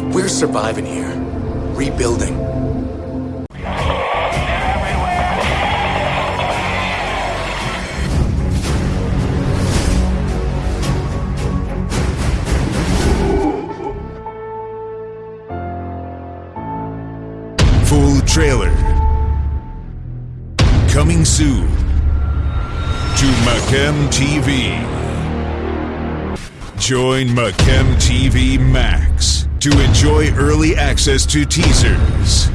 we're surviving here. Rebuilding. Full trailer. Coming soon to Macam TV. Join Macam TV Max to enjoy early access to teasers,